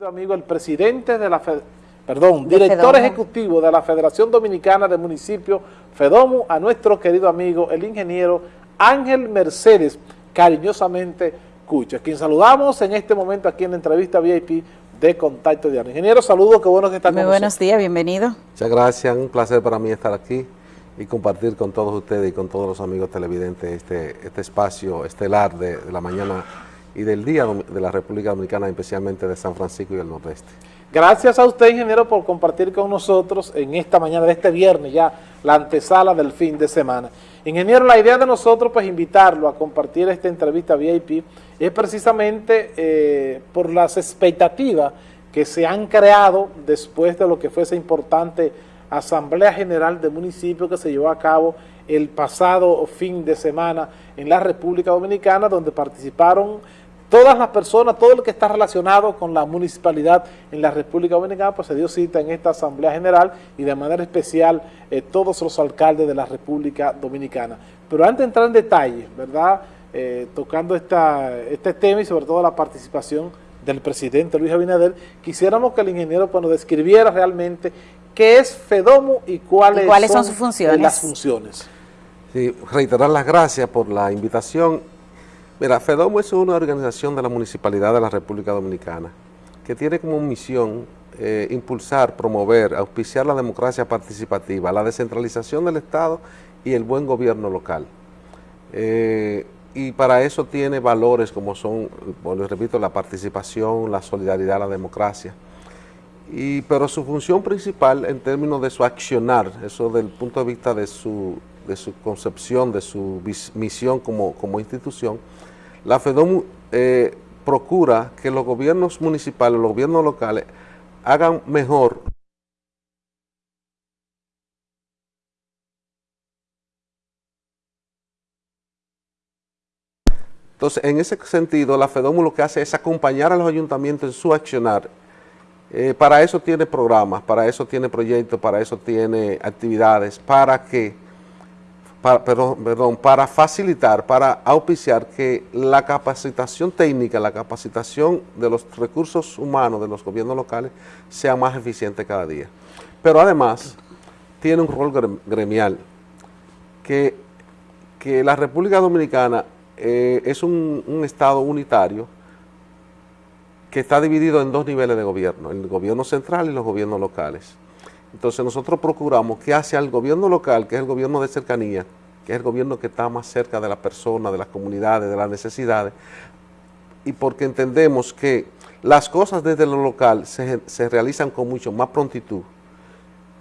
amigo, el presidente de la perdón, director ejecutivo de la Federación Dominicana de Municipios, FEDOMU, a nuestro querido amigo, el ingeniero Ángel Mercedes, cariñosamente Cucha, quien saludamos en este momento aquí en la entrevista VIP de Contacto Diario. Ingeniero, saludos, qué bueno que está con Muy buenos días, bienvenido. Muchas gracias, un placer para mí estar aquí y compartir con todos ustedes y con todos los amigos televidentes este, este espacio estelar de la mañana y del Día de la República Dominicana, especialmente de San Francisco y el Nordeste. Gracias a usted, ingeniero, por compartir con nosotros en esta mañana de este viernes ya la antesala del fin de semana. Ingeniero, la idea de nosotros, pues invitarlo a compartir esta entrevista VIP, es precisamente eh, por las expectativas que se han creado después de lo que fue esa importante Asamblea General de Municipios que se llevó a cabo el pasado fin de semana en la República Dominicana, donde participaron todas las personas, todo lo que está relacionado con la municipalidad en la República Dominicana, pues se dio cita en esta Asamblea General y de manera especial eh, todos los alcaldes de la República Dominicana. Pero antes de entrar en detalle, ¿verdad?, eh, tocando esta, este tema y sobre todo la participación del presidente Luis Abinader, quisiéramos que el ingeniero pues, nos describiera realmente qué es FEDOMO y cuáles, son, sus funciones? las funciones. Sí, reiterar las gracias por la invitación Mira, FEDOMO es una organización de la Municipalidad de la República Dominicana que tiene como misión eh, impulsar, promover, auspiciar la democracia participativa, la descentralización del Estado y el buen gobierno local. Eh, y para eso tiene valores como son, bueno, repito, la participación, la solidaridad, la democracia. Y, pero su función principal en términos de su accionar, eso del punto de vista de su, de su concepción, de su misión como, como institución, la FEDOM eh, procura que los gobiernos municipales, los gobiernos locales, hagan mejor Entonces, en ese sentido, la FEDOMU lo que hace es acompañar a los ayuntamientos en su accionar. Eh, para eso tiene programas, para eso tiene proyectos, para eso tiene actividades, para que para, para facilitar, para auspiciar que la capacitación técnica, la capacitación de los recursos humanos de los gobiernos locales sea más eficiente cada día. Pero además tiene un rol gremial, que, que la República Dominicana eh, es un, un estado unitario que está dividido en dos niveles de gobierno, el gobierno central y los gobiernos locales. Entonces nosotros procuramos que hacia el gobierno local, que es el gobierno de cercanía, que es el gobierno que está más cerca de la persona, de las comunidades, de las necesidades, y porque entendemos que las cosas desde lo local se, se realizan con mucho más prontitud,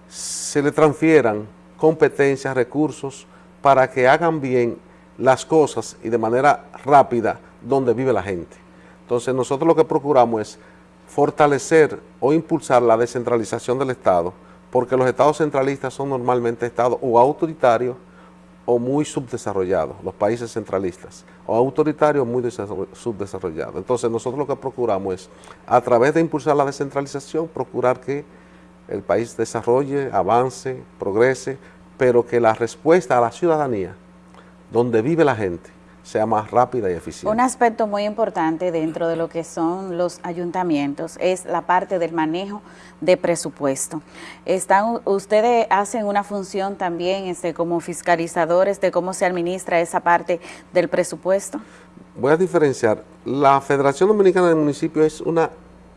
se le transfieran competencias, recursos, para que hagan bien las cosas y de manera rápida donde vive la gente. Entonces nosotros lo que procuramos es fortalecer o impulsar la descentralización del Estado, porque los estados centralistas son normalmente estados o autoritarios o muy subdesarrollados, los países centralistas, o autoritarios muy subdesarrollados. Entonces nosotros lo que procuramos es, a través de impulsar la descentralización, procurar que el país desarrolle, avance, progrese, pero que la respuesta a la ciudadanía, donde vive la gente, sea más rápida y eficiente. Un aspecto muy importante dentro de lo que son los ayuntamientos es la parte del manejo de presupuesto. Están, ustedes hacen una función también este, como fiscalizadores de cómo se administra esa parte del presupuesto. Voy a diferenciar. La Federación Dominicana de Municipios es una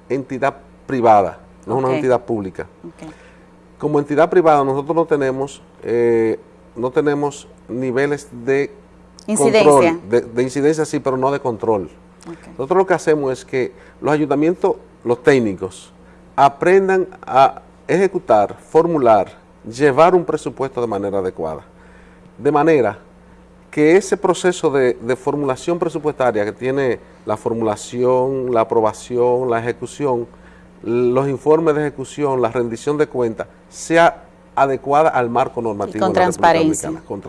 entidad privada, no es una entidad pública. Como entidad privada nosotros no tenemos, eh, no tenemos niveles de Incidencia. de, incidencia sí, pero no de control. Nosotros lo que hacemos es que los ayuntamientos, los técnicos, aprendan a ejecutar, formular, llevar un presupuesto de manera adecuada. De manera que ese proceso de, de, formulación presupuestaria que tiene la formulación, la aprobación, la ejecución, los informes de ejecución, la rendición de cuentas, sea adecuada al marco normativo. Y con transparencia con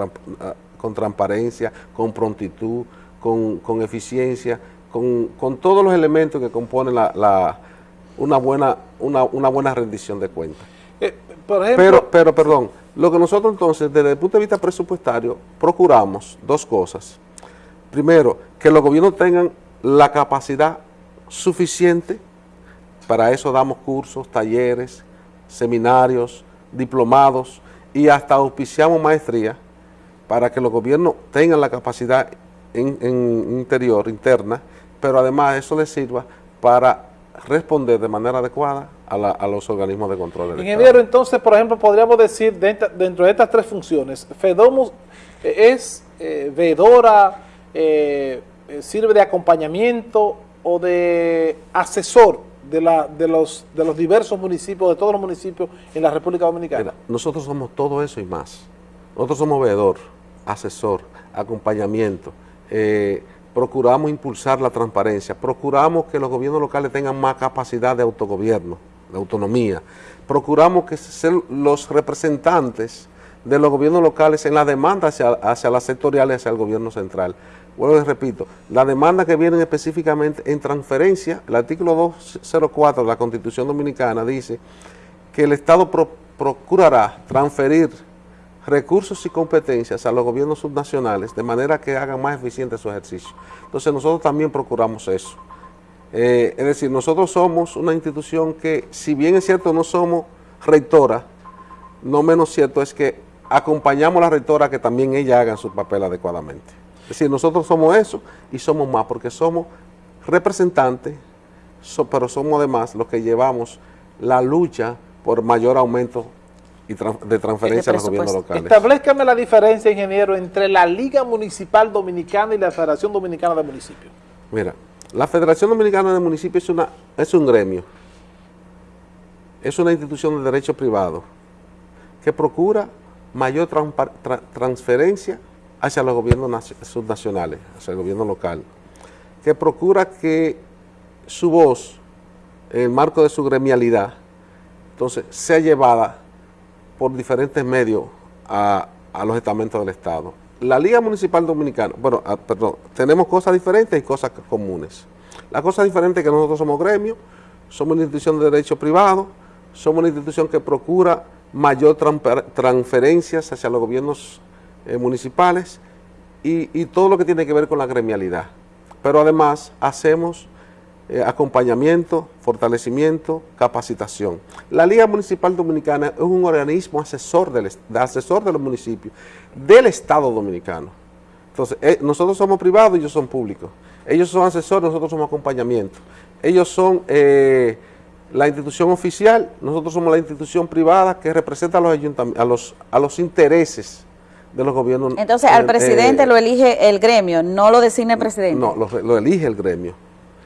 transparencia, con prontitud, con, eficiencia, con, todos los elementos que componen la, una, buena, una, buena rendición de cuentas. Eh, pero, pero, perdón, lo que nosotros entonces, desde el punto de vista presupuestario, procuramos dos cosas. Primero, que los gobiernos tengan la capacidad suficiente para eso damos cursos, talleres, seminarios, diplomados y hasta auspiciamos maestría para que los gobiernos tengan la capacidad en, interior, interna, pero además eso les sirva para responder de manera adecuada a, los organismos de control del Ingeniero, entonces, por ejemplo, podríamos decir, dentro de estas tres funciones, FEDOMUS eh, es eh, veedora, eh, sirve de acompañamiento o de asesor de, la, de, los, de los diversos municipios, de todos los municipios en la República Dominicana? nosotros somos todo eso y más. Nosotros somos veedor, asesor, acompañamiento, eh, procuramos impulsar la transparencia, procuramos que los gobiernos locales tengan más capacidad de autogobierno, de autonomía, procuramos que sean los representantes de los gobiernos locales en la demanda hacia, las sectoriales, hacia el gobierno central. Bueno, les repito, la demanda que vienen específicamente en transferencia, el artículo 204 de la Constitución Dominicana dice que el Estado procurará transferir recursos y competencias a los gobiernos subnacionales de manera que hagan más eficiente su ejercicio. Entonces nosotros también procuramos eso. Eh, es decir, nosotros somos una institución que, si bien es cierto no somos rectora, no menos cierto es que acompañamos a la rectora que también ella haga su papel adecuadamente. Es decir, nosotros somos eso y somos más porque somos representantes, pero somos además los que llevamos la lucha por mayor aumento y de transferencia a los gobiernos locales. Establezcame la diferencia, ingeniero, entre la Liga Municipal Dominicana y la Federación Dominicana de Municipios. Mira, la Federación Dominicana de Municipios es, una, es un gremio, es una institución de derecho privado que procura mayor transferencia hacia los gobiernos subnacionales, hacia el gobierno local, que procura que su voz, en el marco de su gremialidad, entonces, sea llevada por diferentes medios a, los estamentos del Estado. La Liga Municipal Dominicana, bueno, ah, perdón, tenemos cosas diferentes y cosas comunes. La cosa diferente es que nosotros somos gremio, somos una institución de derecho privado, somos una institución que procura mayor transferencias hacia los gobiernos eh, municipales y, y todo lo que tiene que ver con la gremialidad. Pero además hacemos eh, acompañamiento, fortalecimiento, capacitación. La Liga Municipal Dominicana es un organismo asesor, del, asesor de los municipios del Estado Dominicano. Entonces, eh, nosotros somos privados y ellos son públicos. Ellos son asesores, nosotros somos acompañamiento. Ellos son eh, la institución oficial, nosotros somos la institución privada que representa a los, a los, a los intereses de los gobiernos. Entonces, al presidente lo elige el gremio, no lo designa el presidente. No, lo, lo elige el gremio.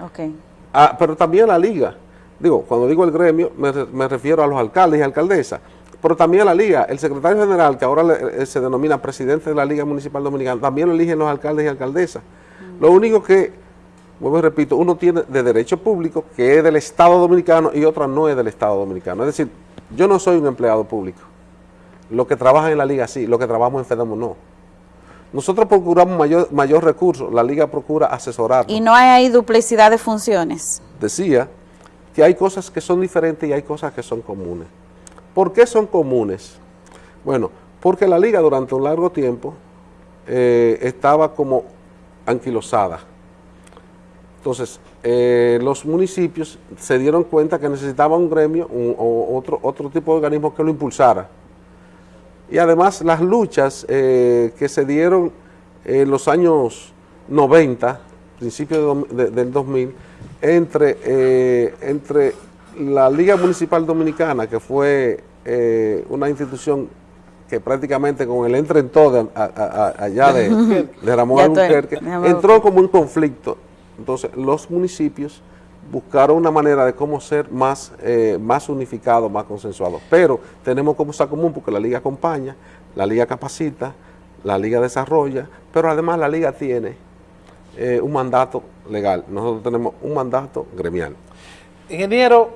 Okay. Ah, pero también la liga. Digo, cuando digo el gremio, me, refiero a los alcaldes y alcaldesas, pero también a la liga. El secretario general, que ahora eh, se denomina presidente de la Liga Municipal Dominicana, también lo eligen los alcaldes y alcaldesas. Lo único que, vuelvo y repito, uno tiene de derecho público, que es del Estado Dominicano, y otra no es del Estado Dominicano. Es decir, yo no soy un empleado público. Los que trabajan en la liga sí, los que trabajamos en FEDAMO no. Nosotros procuramos mayor, mayor recurso, la liga procura asesorar. ¿Y no hay ahí duplicidad de funciones? Decía que hay cosas que son diferentes y hay cosas que son comunes. ¿Por qué son comunes? Bueno, porque la liga durante un largo tiempo eh, estaba como anquilosada. Entonces, eh, los municipios se dieron cuenta que necesitaban un gremio o otro, otro tipo de organismo que lo impulsara y además las luchas eh, que se dieron en los años 90, principios del 2000, entre, eh, entre la Liga Municipal Dominicana, que fue eh, una institución que prácticamente con el entre en todo allá de, de Ramón Albuquerque, entró como un conflicto. Entonces los municipios buscaron una manera de cómo ser más, eh, más unificado, más consensuado. Pero tenemos como cosa común porque la liga acompaña, la liga capacita, la liga desarrolla, pero además la liga tiene eh, un mandato legal. Nosotros tenemos un mandato gremial. Ingeniero,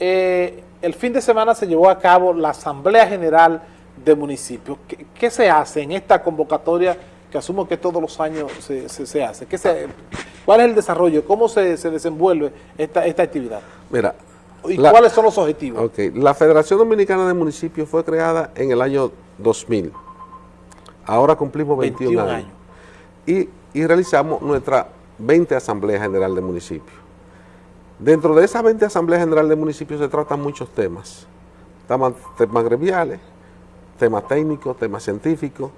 eh, el fin de semana se llevó a cabo la Asamblea General de Municipios. ¿Qué, se hace en esta convocatoria que asumo que todos los años se, se, hace? ¿Qué se, ¿Cuál es el desarrollo? ¿Cómo se, desenvuelve esta, esta actividad? Mira, ¿Y cuáles son los objetivos? La Federación Dominicana de Municipios fue creada en el año 2000. Ahora cumplimos 21, años. Y, realizamos nuestra 20 Asamblea General de Municipios. Dentro de esa 20 Asamblea General de Municipios se tratan muchos temas. Temas, temas gremiales, temas técnicos, temas científicos,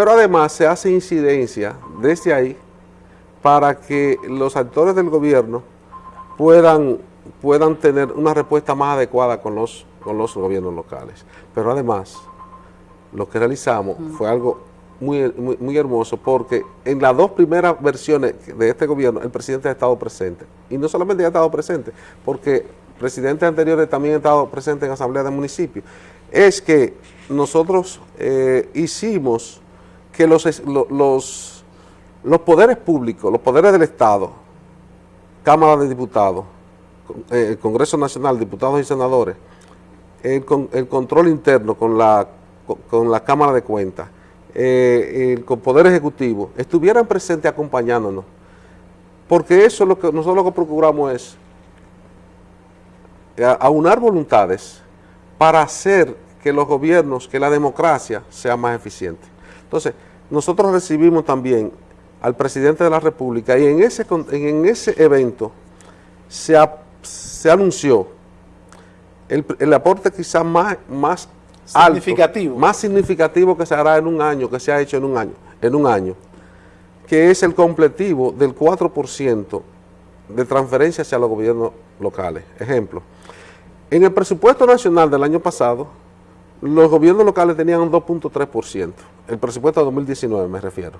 pero además se hace incidencia desde ahí para que los actores del gobierno puedan, puedan tener una respuesta más adecuada con los, con los gobiernos locales. Pero además, lo que realizamos fue algo muy, muy, hermoso porque en las dos primeras versiones de este gobierno el presidente ha estado presente. Y no solamente ha estado presente, porque presidentes anteriores también han estado presentes en asamblea de municipios. Es que nosotros eh, hicimos que los, los, los poderes públicos, los poderes del Estado, Cámara de Diputados, eh, el Congreso Nacional, diputados y senadores, el, el control interno con la, con la Cámara de Cuentas, eh, el, con Poder Ejecutivo, estuvieran presentes acompañándonos. Porque eso es lo que nosotros lo que procuramos es aunar voluntades para hacer que los gobiernos, que la democracia sea más eficiente. Entonces, nosotros recibimos también al presidente de la República y en ese, en ese evento se, se anunció el, el, aporte quizás más, más significativo. más significativo que se hará en un año, que se ha hecho en un año, en un año, que es el completivo del 4% de transferencia hacia los gobiernos locales. Ejemplo, en el presupuesto nacional del año pasado, los gobiernos locales tenían un 2.3%, el presupuesto de 2019 me refiero,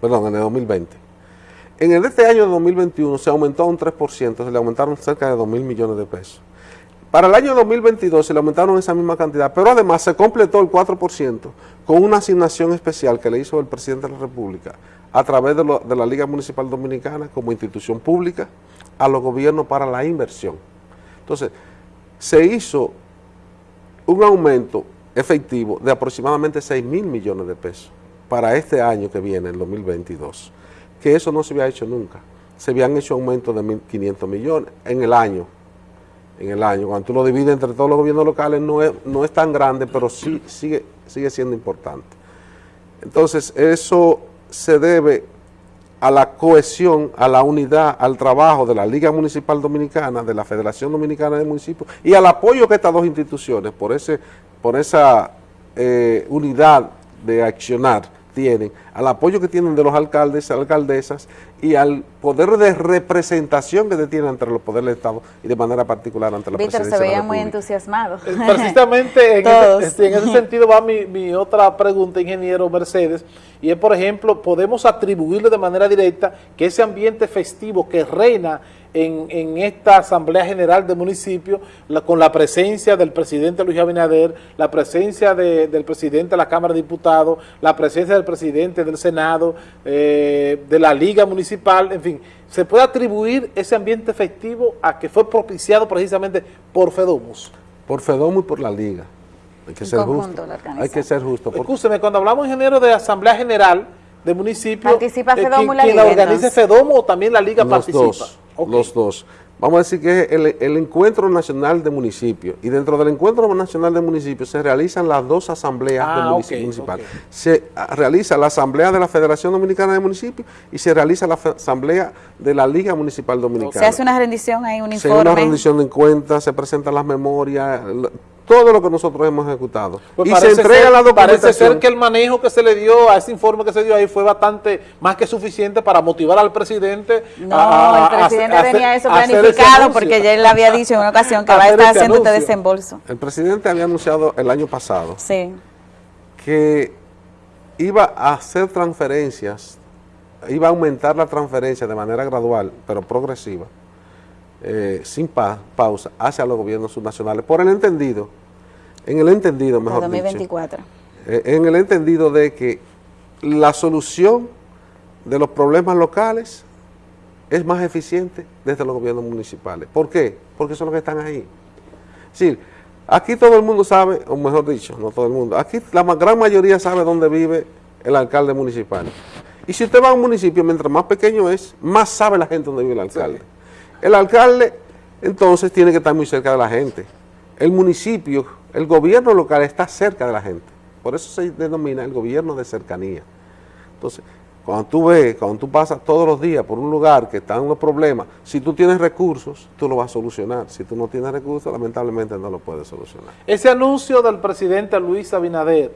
perdón, en el 2020. En el de este año de 2021 se aumentó un 3%, se le aumentaron cerca de 2 mil millones de pesos. Para el año 2022 se le aumentaron esa misma cantidad, pero además se completó el 4% con una asignación especial que le hizo el presidente de la República a través de, de la Liga Municipal Dominicana como institución pública a los gobiernos para la inversión. Entonces, se hizo un aumento efectivo de aproximadamente 6 mil millones de pesos para este año que viene, el 2022, que eso no se había hecho nunca. Se habían hecho aumentos de 1.500 millones en el año, en el año. Cuando tú lo divides entre todos los gobiernos locales no es, no es tan grande, pero sí sigue, sigue siendo importante. Entonces, eso se debe a la cohesión, a la unidad, al trabajo de la Liga Municipal Dominicana, de la Federación Dominicana de Municipios y al apoyo que estas dos instituciones, por, ese, por esa eh, unidad de accionar, tienen, al apoyo que tienen de los alcaldes, alcaldesas y al poder de representación que tienen entre los poderes del Estado y de manera particular ante la Víctor, presidencia se veía de muy entusiasmado. Eh, precisamente en ese, en ese, sentido va mi, mi, otra pregunta, ingeniero Mercedes, y es, por ejemplo, podemos atribuirle de manera directa que ese ambiente festivo que reina en, en, esta Asamblea General de Municipios, la, con la presencia del presidente Luis Abinader, la presencia de, del presidente de la Cámara de Diputados, la presencia del presidente del Senado, eh, de la Liga Municipal, en fin, ¿se puede atribuir ese ambiente festivo a que fue propiciado precisamente por Fedomus? Por Fedomus y por la Liga. Hay que, ser justo. Hay que ser justo. Escúcheme, cuando hablamos, ingeniero, de Asamblea General de Municipios, ¿participa Fedomus eh, la Liga? ¿Quién la organiza Fedomus o también la Liga Los participa? Dos. Okay. Los dos. Vamos a decir que es el, el, Encuentro Nacional de Municipios y dentro del Encuentro Nacional de Municipios se realizan las dos asambleas ah, de okay. Se realiza la asamblea de la Federación Dominicana de Municipios y se realiza la asamblea de la Liga Municipal Dominicana. Se hace una rendición ahí, un informe. Se hace una rendición de cuentas, se presentan las memorias, todo lo que nosotros hemos ejecutado. Pues y se entrega ser, la documentación. Parece ser que el manejo que se le dio a ese informe que se dio ahí fue bastante más que suficiente para motivar al presidente. No, a, el presidente a, tenía eso planificado porque ya él había dicho en una ocasión que va a estar haciendo este desembolso. El presidente había anunciado el año pasado sí. que iba a hacer transferencias, iba a aumentar la transferencia de manera gradual, pero progresiva, eh, sin pa pausa, hacia los gobiernos subnacionales, por el entendido, en el entendido, mejor 2024. dicho, eh, en el entendido de que la solución de los problemas locales es más eficiente desde los gobiernos municipales. ¿Por qué? Porque son los que están ahí. Es decir, aquí todo el mundo sabe, o mejor dicho, no todo el mundo, aquí la gran mayoría sabe dónde vive el alcalde municipal. Y si usted va a un municipio, mientras más pequeño es, más sabe la gente dónde vive el alcalde. Sí. El alcalde, entonces, tiene que estar muy cerca de la gente. El municipio, el gobierno local está cerca de la gente. Por eso se denomina el gobierno de cercanía. Entonces, Cuando tú ves, cuando tú pasas todos los días por un lugar que está en unos problemas, si tú tienes recursos, tú lo vas a solucionar. Si tú no tienes recursos, lamentablemente no lo puedes solucionar. Ese anuncio del presidente Luis Abinader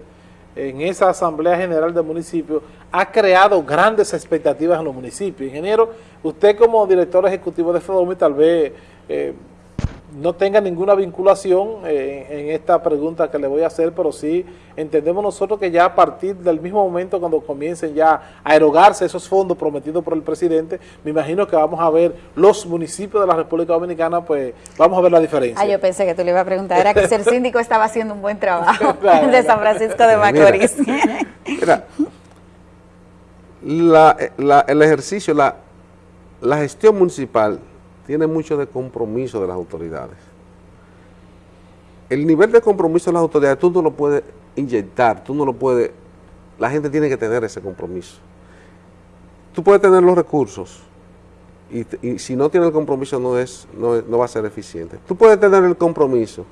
en esa Asamblea General del municipio ha creado grandes expectativas en los municipios. Ingeniero, usted como director ejecutivo de FEDOMI tal vez... Eh, no tenga ninguna vinculación eh, en esta pregunta que le voy a hacer, pero sí entendemos nosotros que ya a partir del mismo momento cuando comiencen ya a erogarse esos fondos prometidos por el presidente, me imagino que vamos a ver los municipios de la República Dominicana, pues vamos a ver la diferencia. Ah, yo pensé que tú le ibas a preguntar, era que el síndico estaba haciendo un buen trabajo de San Francisco de Macorís. Mira, el ejercicio, la, la gestión municipal tiene mucho de compromiso de las autoridades. El nivel de compromiso de las autoridades tú no lo puedes inyectar, tú no lo puedes, la gente tiene que tener ese compromiso. Tú puedes tener los recursos y, si no tiene el compromiso no, es, no, va a ser eficiente. Tú puedes tener el compromiso,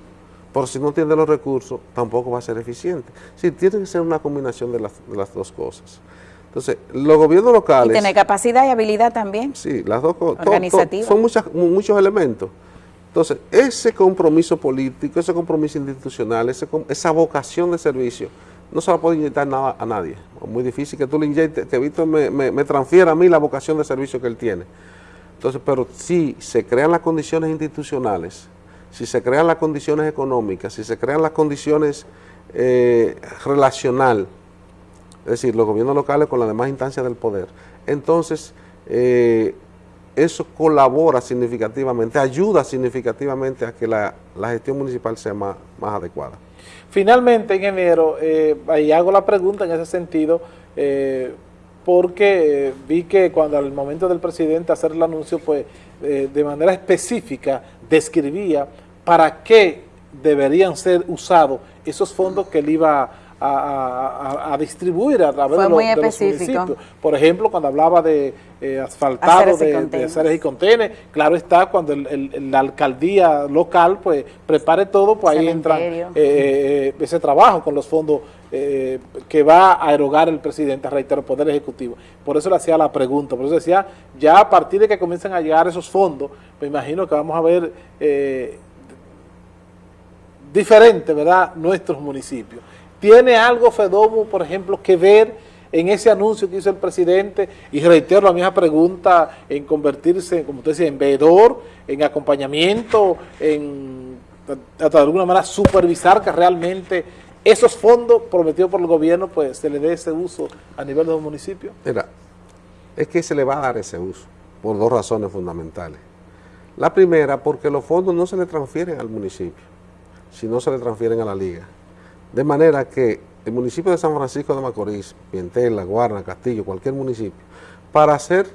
pero si no tienes los recursos tampoco va a ser eficiente. Sí, tiene que ser una combinación de las, de las dos cosas. Entonces, los gobiernos locales... Y tener capacidad y habilidad también. Sí, las dos cosas. Son muchas, muchos elementos. Entonces, ese compromiso político, ese compromiso institucional, esa vocación de servicio, no se la puede inyectar nada a nadie. Es muy difícil que tú le inyectes, que Víctor me, me, transfiera a mí la vocación de servicio que él tiene. Entonces, pero si se crean las condiciones institucionales, si se crean las condiciones económicas, si se crean las condiciones eh, relacionales, es decir, los gobiernos locales con las demás instancias del poder. Entonces, eh, eso colabora significativamente, ayuda significativamente a que la, gestión municipal sea más, adecuada. Finalmente, ingeniero, eh, ahí hago la pregunta en ese sentido, eh, porque vi que cuando al momento del presidente hacer el anuncio, pues de manera específica describía para qué deberían ser usados esos fondos que él iba a a, distribuir a través de, los municipios. Por ejemplo, cuando hablaba de eh, asfaltado de, de aceres y contenes, claro está, cuando la alcaldía local pues prepare todo, pues ahí entra eh, eh, ese trabajo con los fondos que va a erogar el presidente, reitero, el Poder Ejecutivo. Por eso le hacía la pregunta, por eso decía, ya a partir de que comiencen a llegar esos fondos, me imagino que vamos a ver diferente, ¿verdad?, nuestros municipios. ¿Tiene algo FEDOMO, por ejemplo, que ver en ese anuncio que hizo el presidente? Y reitero la misma pregunta en convertirse, como usted decía, en veedor, en acompañamiento, en de alguna manera supervisar que realmente esos fondos prometidos por el gobierno pues se le dé ese uso a nivel de los municipios? Mira, es que se le va a dar ese uso por dos razones fundamentales. La primera, porque los fondos no se le transfieren al municipio, sino se le transfieren a la liga. De manera que el municipio de San Francisco de Macorís, Pientel, La Guarna, Castillo, cualquier municipio, para hacer,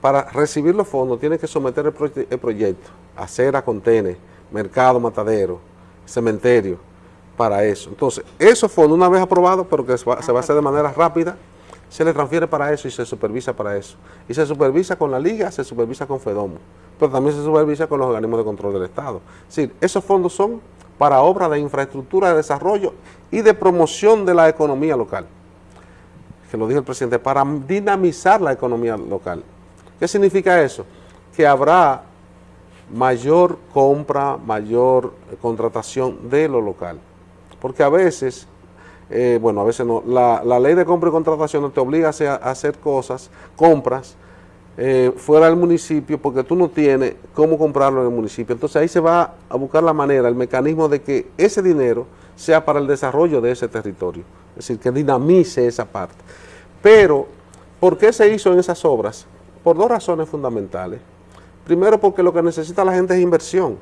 para recibir los fondos tiene que someter el, proyecto, acera, contene, mercado, matadero, cementerio, para eso. Entonces, esos fondos una vez aprobados, pero que se va, a hacer de manera rápida, se le transfiere para eso y se supervisa para eso. Y se supervisa con la liga, se supervisa con FEDOMO, pero también se supervisa con los organismos de control del Estado. Es decir, esos fondos son para obras de infraestructura de desarrollo y de promoción de la economía local. Que lo dijo el presidente, para dinamizar la economía local. ¿Qué significa eso? Que habrá mayor compra, mayor contratación de lo local. Porque a veces, eh, bueno, a veces no, la, ley de compra y contratación te obliga a hacer cosas, compras, eh, fuera del municipio porque tú no tienes cómo comprarlo en el municipio. Entonces ahí se va a buscar la manera, el mecanismo de que ese dinero sea para el desarrollo de ese territorio. Es decir, que dinamice esa parte. Pero, ¿por qué se hizo en esas obras? Por dos razones fundamentales. Primero, porque lo que necesita la gente es inversión,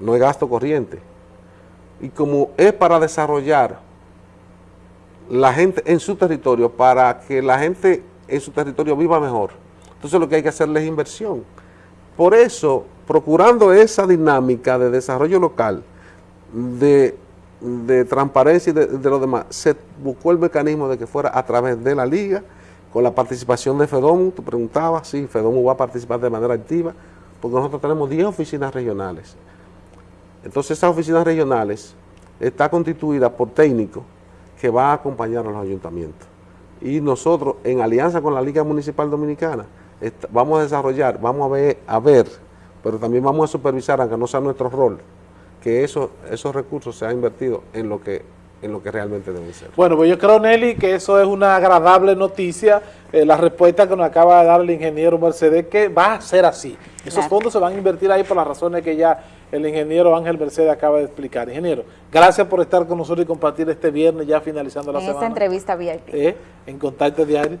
no es gasto corriente. Y como es para desarrollar la gente en su territorio, para que la gente en su territorio viva mejor. Entonces lo que hay que hacerle es inversión. Por eso, procurando esa dinámica de desarrollo local, de, transparencia y de, lo demás, se buscó el mecanismo de que fuera a través de la liga, con la participación de FEDOM, tú preguntabas, sí, FEDOM va a participar de manera activa, porque nosotros tenemos 10 oficinas regionales. Entonces esas oficinas regionales están constituidas por técnicos que van a acompañar a los ayuntamientos y nosotros en alianza con la Liga Municipal Dominicana vamos a desarrollar, vamos a ver, a ver, pero también vamos a supervisar, aunque no sea nuestro rol, que eso, esos recursos sean invertidos en lo que en lo que realmente deben ser. Bueno, pues yo creo, Nelly, que eso es una agradable noticia, eh, la respuesta que nos acaba de dar el ingeniero Mercedes, que va a ser así. Esos fondos se van a invertir ahí por las razones que ya el ingeniero Ángel Mercedes acaba de explicar. Ingeniero, gracias por estar con nosotros y compartir este viernes ya finalizando la en semana. esta entrevista VIP. Eh, en Contacto Diario.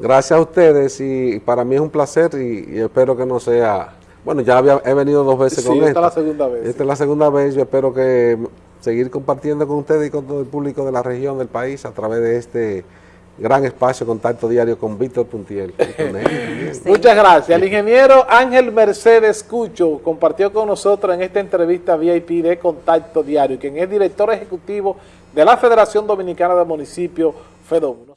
Gracias a ustedes y para mí es un placer y, espero que no sea... Bueno, ya había, he venido dos veces con esta. esta es la segunda vez. Esta es la segunda vez, yo espero que seguir compartiendo con ustedes y con todo el público de la región del país a través de este gran espacio contacto diario con Víctor Puntiel. Muchas gracias. El ingeniero Ángel Mercedes Cucho compartió con nosotros en esta entrevista VIP de Contacto Diario, quien es director ejecutivo de la Federación Dominicana de Municipios, FEDOM.